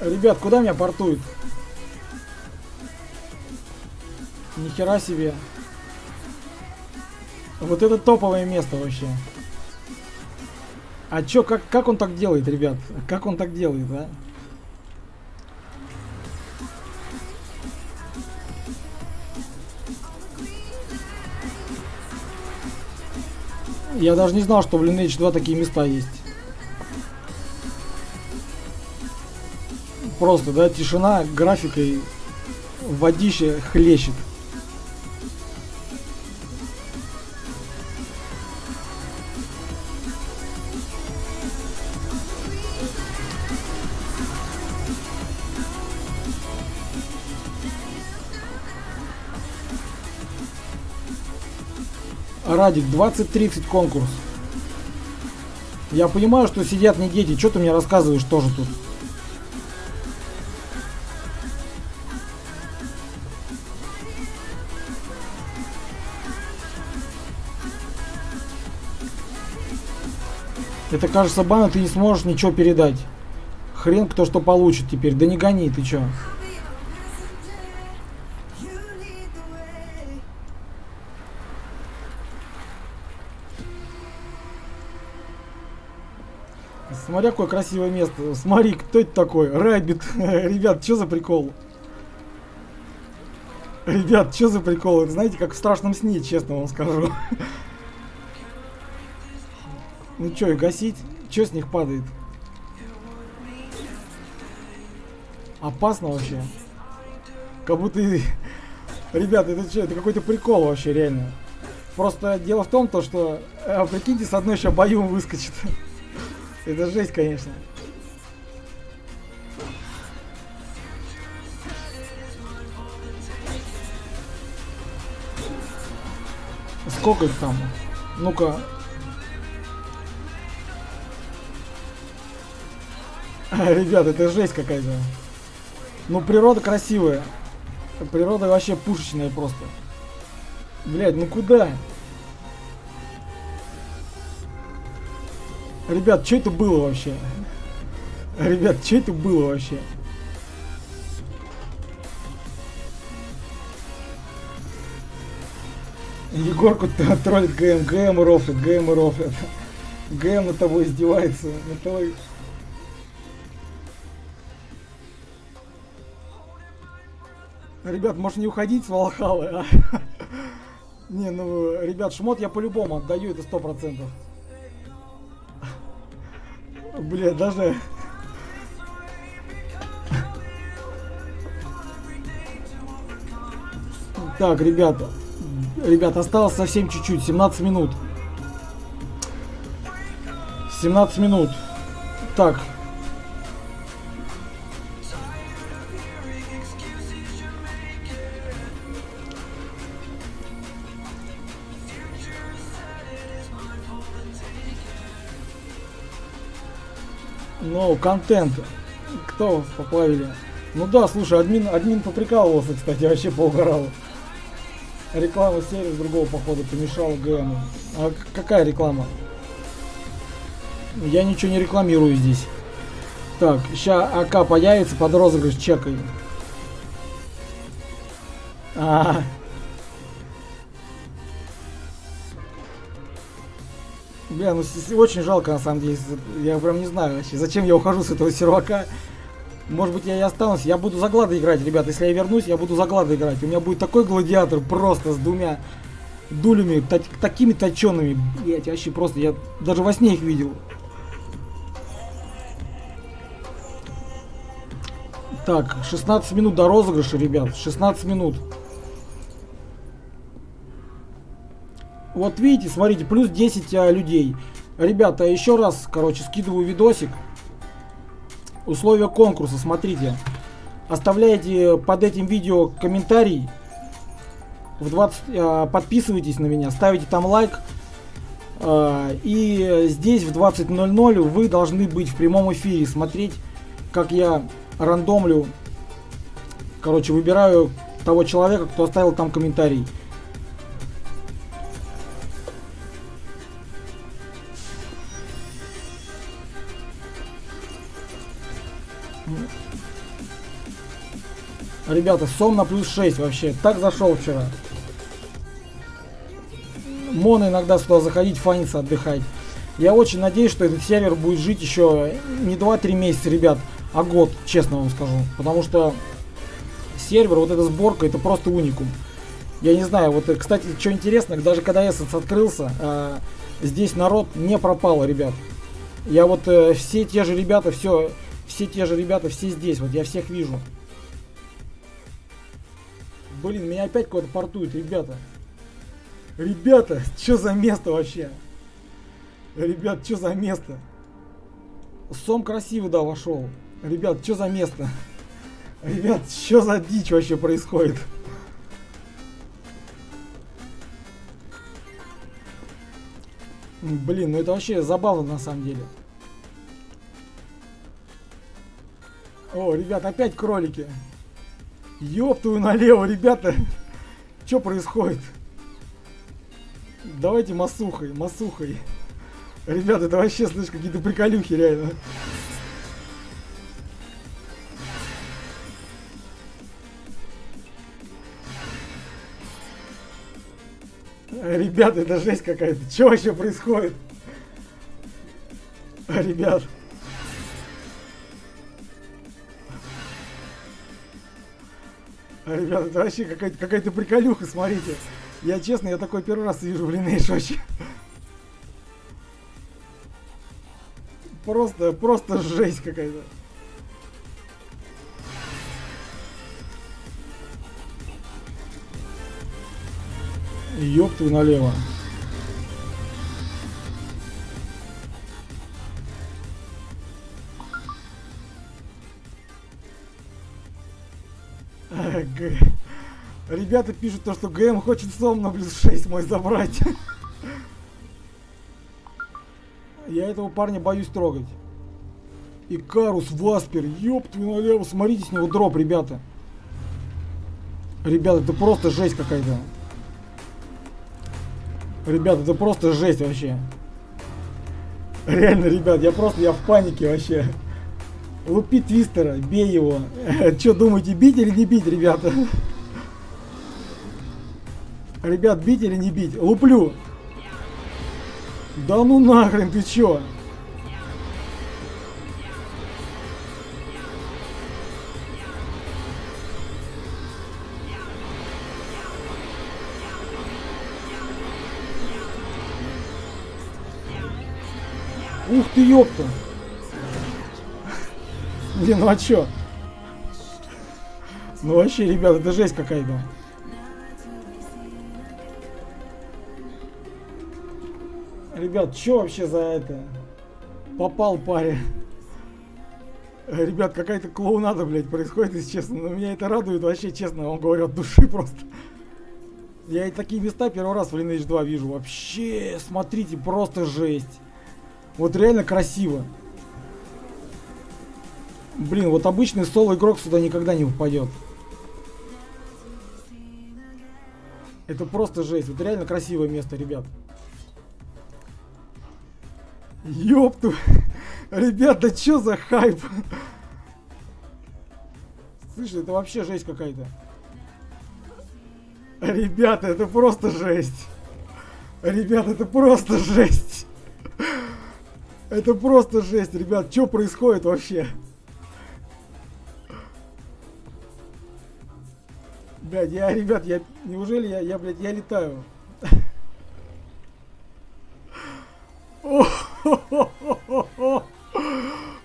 Ребят, куда меня портует? Нихера себе. Вот это топовое место вообще. А чё, как, как он так делает, ребят? Как он так делает, а? Я даже не знал, что в Lineage 2 такие места есть. Просто, да, тишина, графикой, водище хлещет. Радик, 20-30 конкурс. Я понимаю, что сидят не дети. Что ты мне рассказываешь тоже тут? Это кажется бана, ты не сможешь ничего передать. Хрен кто что получит теперь. Да не гони, ты чё? Смотри, какое красивое место. Смотри, кто это такой? Райбит. Ребят, что за прикол? Ребят, что за прикол? Это знаете, как в страшном сне, честно вам скажу. Ну что, их гасить? Что с них падает? Опасно вообще. Как будто... Ребят, это что? Это какой-то прикол вообще, реально. Просто дело в том, то, что... А, прикиньте, с одной еще бою выскочит. Это жесть, конечно. Сколько их там? Ну-ка. Ребят, это жесть какая-то. Ну, природа красивая. Природа вообще пушечная просто. Блять, ну куда? Ребят, что это было вообще? Ребят, что это было вообще? Егорку троллит ГМ, ГМ рофлит, ГМ рофлит. ГМ над тобой издевается, над тобой... Ребят, может не уходить с Валхалы, а? Не, ну, ребят, шмот я по-любому отдаю, это сто процентов. Бля, даже... Так, ребята. Ребята, осталось совсем чуть-чуть. 17 минут. 17 минут. Так. Контент. Кто поплавили? Ну да, слушай, админ, админ поприкалывался, кстати, вообще поугорал. Реклама серии с другого похода помешала ГМу. А какая реклама? Я ничего не рекламирую здесь. Так, сейчас АК появится под розыгрыш чекай. А, -а, -а. Бля, ну очень жалко на самом деле. Я прям не знаю вообще, зачем я ухожу с этого сервака. Может быть я и останусь. Я буду за глады играть, ребят. Если я вернусь, я буду за глады играть. У меня будет такой гладиатор просто с двумя дулями, та такими точеными. Блять, вообще просто. Я даже во сне их видел. Так, 16 минут до розыгрыша, ребят. 16 минут. Вот видите, смотрите, плюс 10 а, людей. Ребята, еще раз, короче, скидываю видосик. Условия конкурса, смотрите. Оставляйте под этим видео комментарий. В 20, а, подписывайтесь на меня, ставите там лайк. А, и здесь в 20.00 вы должны быть в прямом эфире, смотреть, как я рандомлю. Короче, выбираю того человека, кто оставил там комментарий. Ребята, сом на плюс 6 вообще. Так зашел вчера. Мон иногда сюда заходить, фаниться, отдыхать. Я очень надеюсь, что этот сервер будет жить еще не 2-3 месяца, ребят, а год, честно вам скажу. Потому что сервер, вот эта сборка, это просто уникум. Я не знаю, вот, кстати, что интересно, даже когда Essence открылся, э, здесь народ не пропал, ребят. Я вот э, все те же ребята, все, все те же ребята, все здесь, вот я всех вижу. Блин, меня опять куда-то портует, ребята. Ребята, что за место вообще? Ребят, что за место? Сом красивый, да, вошел. Ребят, что за место? Ребят, что за дичь вообще происходит? Блин, ну это вообще забавно на самом деле. О, ребят, опять кролики. Ёптую налево, ребята. Что происходит? Давайте масухой, масухой. Ребята, это вообще, слышь, какие-то приколюхи, реально. Ребята, это жесть какая-то. Что вообще происходит? Ребят. Ребята, это вообще какая-то какая, приколюха, смотрите. Я честно, я такой первый раз вижу в Lineage вообще. Просто, просто жесть какая-то. Ёб твою налево. Ребята пишут то, что ГМ хочет сом на плюс 6 мой забрать. Я этого парня боюсь трогать. Икарус, Васпер, ёб твою налево, смотрите с него дроп, ребята. Ребята, это просто жесть какая-то. Ребята, это просто жесть вообще. Реально, ребят, я просто, я в панике вообще. Лупи Твистера, бей его. Что думаете, бить или не бить, ребята? Ребят, бить или не бить? Луплю. Да ну нахрен, ты чё? Ух ты, ёпта! Блин, ну а чё? Ну вообще, ребята, это жесть какая-то. Ребят, что вообще за это? Попал парень. Ребят, какая-то клоунада, блядь, происходит, если честно. Но меня это радует вообще, честно, вам говорю, от души просто. Я и такие места первый раз в Lineage 2 вижу. Вообще, смотрите, просто жесть. Вот реально красиво. Блин, вот обычный соло игрок сюда никогда не упадет. Это просто жесть. Вот реально красивое место, ребят. Ёпту. Ребят, да чё за хайп? Слышь, это вообще жесть какая-то. Ребята, это просто жесть. Ребята, это просто жесть. Это просто жесть, ребят. Что происходит вообще? Блядь, я, ребят, я... Неужели я, я блядь, я летаю?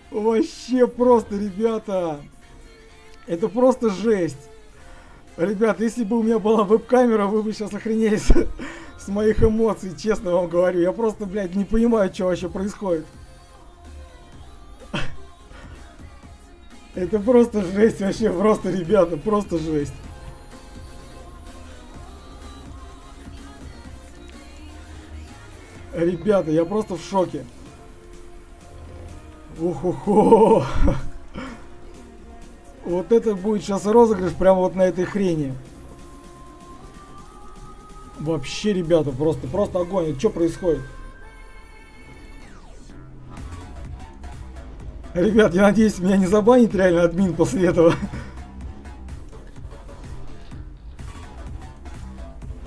Вообще просто, ребята. Это просто жесть. Ребят, если бы у меня была веб-камера, вы бы сейчас охренели с, с моих эмоций, честно вам говорю. Я просто, блядь, не понимаю, что вообще происходит. Это просто жесть вообще, просто, ребята, просто жесть. Ребята, я просто в шоке. Ухо-хо! Вот это будет сейчас розыгрыш прямо вот на этой хрени. Вообще, ребята, просто, просто огонь. Что происходит? Ребят, я надеюсь, меня не забанит реально админ после этого.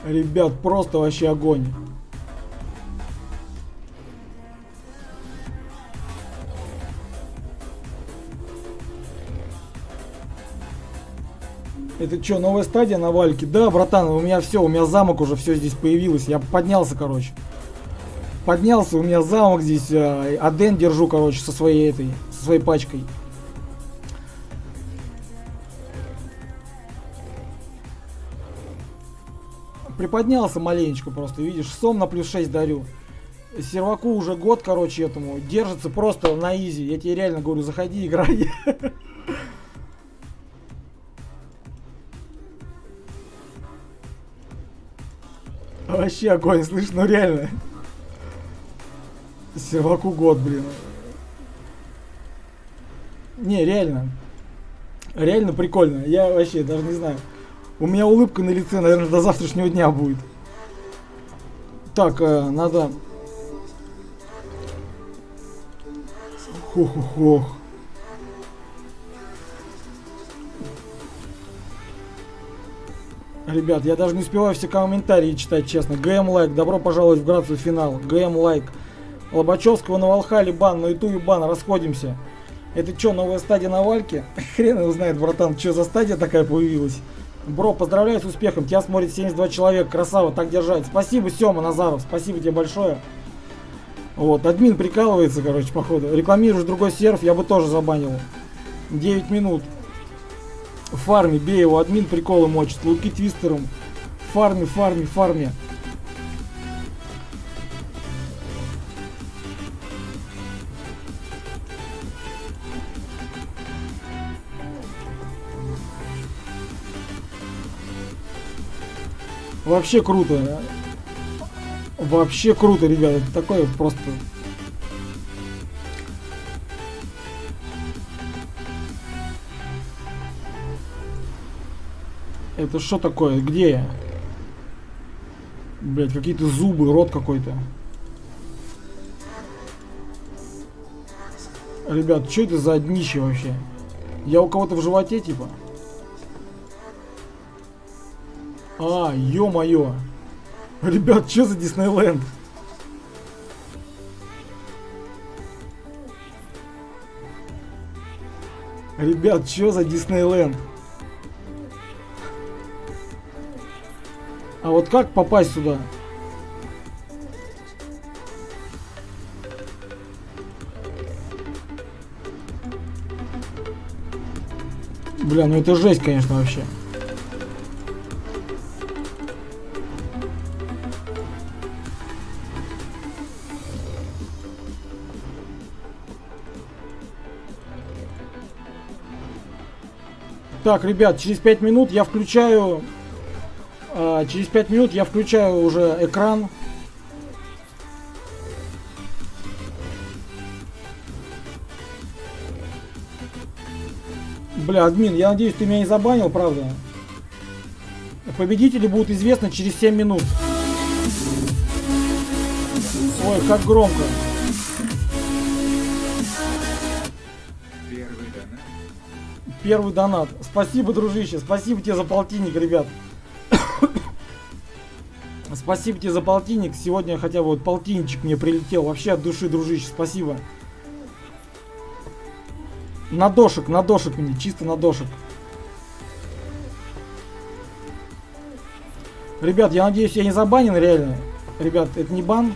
Ребят, просто вообще огонь. Это что, новая стадия на вальке? Да, братан, у меня все, у меня замок уже все здесь появилось. Я поднялся, короче. Поднялся, у меня замок здесь. Э, Аден держу, короче, со своей этой, со своей пачкой. Приподнялся маленечко просто, видишь, сом на плюс 6 дарю. Серваку уже год, короче, этому. Держится просто на изи. Я тебе реально говорю, заходи, играй. Вообще огонь, слышь, ну реально. Серваку год, блин. Не, реально. Реально прикольно. Я вообще даже не знаю. У меня улыбка на лице, наверное, до завтрашнего дня будет. Так, э, надо... Хух-хух-хух. Ребят, я даже не успеваю все комментарии читать, честно. ГМ лайк, добро пожаловать в Грацию финал. ГМ лайк. Лобачевского на Волхале бан, на Ютубе бан, расходимся. Это что, новая стадия на Вальке? Хрен его знает, братан, что за стадия такая появилась. Бро, поздравляю с успехом, тебя смотрит 72 человека, красава, так держать. Спасибо, Сема Назаров, спасибо тебе большое. Вот, админ прикалывается, короче, походу. Рекламируешь другой серф, я бы тоже забанил. 9 минут фарме, бей его, админ приколы мочит, луки твистером. Фарме, фарме, фарме. Вообще круто. Вообще круто, ребята. Такое просто Это что такое? Где я? Блять, какие-то зубы, рот какой-то. Ребят, что это за днище вообще? Я у кого-то в животе, типа? А, ё-моё. Ребят, что за Диснейленд? Ребят, что за Диснейленд? А вот как попасть сюда? Бля, ну это жесть, конечно, вообще. Так, ребят, через 5 минут я включаю через 5 минут я включаю уже экран. Бля, админ, я надеюсь, ты меня не забанил, правда? Победители будут известны через 7 минут. Ой, как громко. Первый донат. Первый донат. Спасибо, дружище. Спасибо тебе за полтинник, ребят. Спасибо тебе за полтинник. Сегодня хотя бы вот полтинничек мне прилетел. Вообще от души, дружище, спасибо. На дошек, на дошек мне, чисто на дошек. Ребят, я надеюсь, я не забанен реально. Ребят, это не бан.